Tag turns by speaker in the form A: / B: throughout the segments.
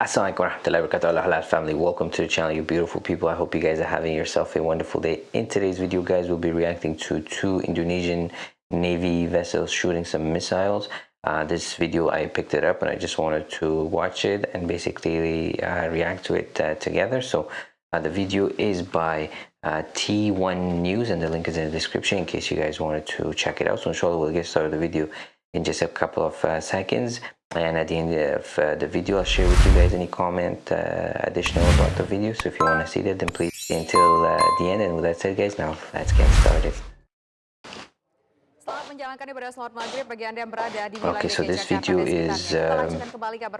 A: Assalamualaikum warahmatullahi wabarakatuh. Halal family welcome to the channel you beautiful people. I hope you guys are having yourself a wonderful day. In today's video guys we'll be reacting to two Indonesian Navy vessels shooting some missiles. Uh, this video I picked it up and I just wanted to watch it and basically uh, react to it uh, together. So uh, the video is by uh, T1 News and the link is in the description in case you guys wanted to check it out. So inshallah we'll get started the video in just a couple of uh, seconds and at the end of uh, the video I'll share with you guys any comment uh, additional about the video so if you want to see that then please stay until uh, the end and with that said guys now let's get started Okay, so this video is, um,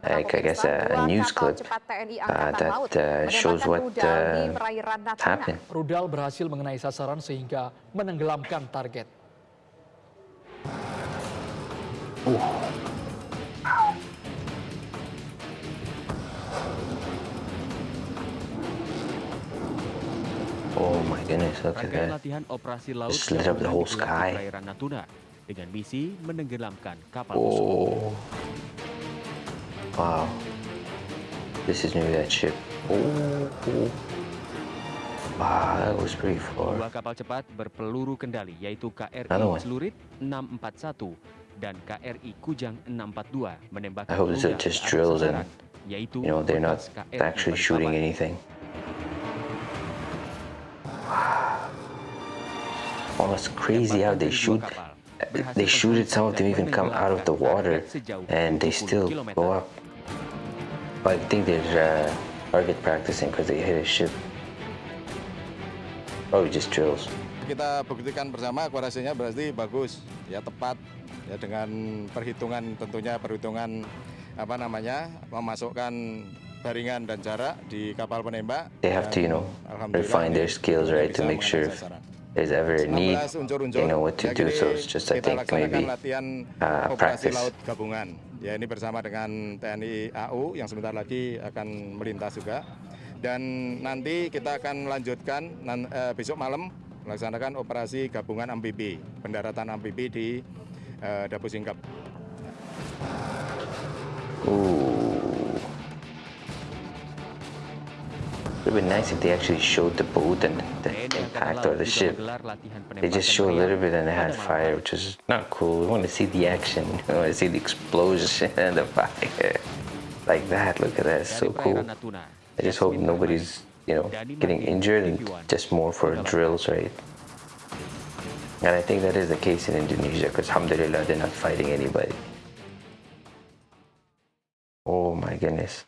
A: I guess, a, a news clip uh, that uh, shows what uh, happened.
B: Rudal berhasil mengenai sasaran sehingga menenggelamkan target.
A: Uh. My goodness, look at that.
C: latihan operasi laut
A: Just lit up the whole sky.
C: perairan Natuna dengan misi menenggelamkan kapal
A: Oh. Wow. This is new that ship. Oh. Wow, that was pretty far.
C: Dua kapal cepat berpeluru kendali yaitu KRI. Celurit 641 dan KRI Kujang 642 menembakkan
A: I hope it's
C: rudal
A: just drills and, You know, they're not actually shooting anything. Oh, it's crazy how they shoot. They shoot it, some of them even come out of the water and they still go up. But I think they're uh, target practicing because they hit a ship. Probably just drills.
D: kita buktikan bersama akurasinya berarti bagus ya tepat ya dengan perhitungan tentunya perhitungan apa namanya memasukkan baringan dan jarak di kapal penembak
A: They have to, you know, refine their skills, right, to make sure. There's ever a need,
D: 19 unsur-unsur.
A: they know what to do. So it's just, I think, maybe uh, practice.
D: Ya ini bersama dengan TNI AU yang sebentar lagi akan melintas juga. Dan nanti kita akan melanjutkan eh, besok malam melaksanakan operasi gabungan amfibi, pendaratan amfibi di eh, Dapu Singkep.
A: Ooh. It would be nice if they actually showed the boat and the impact or the ship. They just show a little bit and they had fire, which is not cool. We want to see the action. We want to see the explosion and the fire. Like that. Look at that. It's so cool. I just hope nobody's, you know, getting injured and just more for drills, right? And I think that is the case in Indonesia because alhamdulillah they're not fighting anybody. Oh my goodness.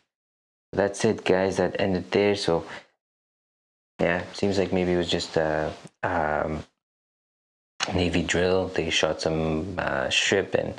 A: That's it guys, that ended there. So yeah, seems like maybe it was just a um, Navy drill. They shot some uh, ship and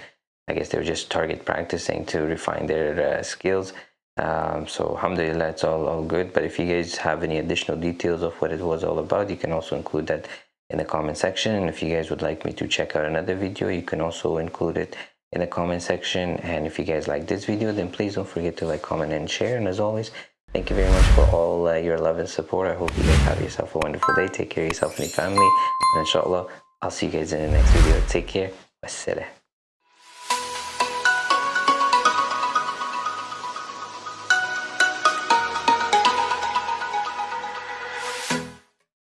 A: I guess they were just target practicing to refine their uh, skills. Um, so alhamdulillah, it's all, all good. But if you guys have any additional details of what it was all about, you can also include that in the comment section. And if you guys would like me to check out another video, you can also include it in the comment section. And if you guys like this video, then please don't forget to like, comment, and share. And as always, thank you very much for all uh, your love and support. I hope you guys have yourself a wonderful day. Take care of yourself and your family. And inshallah, I'll see you guys in the next video. Take care. Wassalam.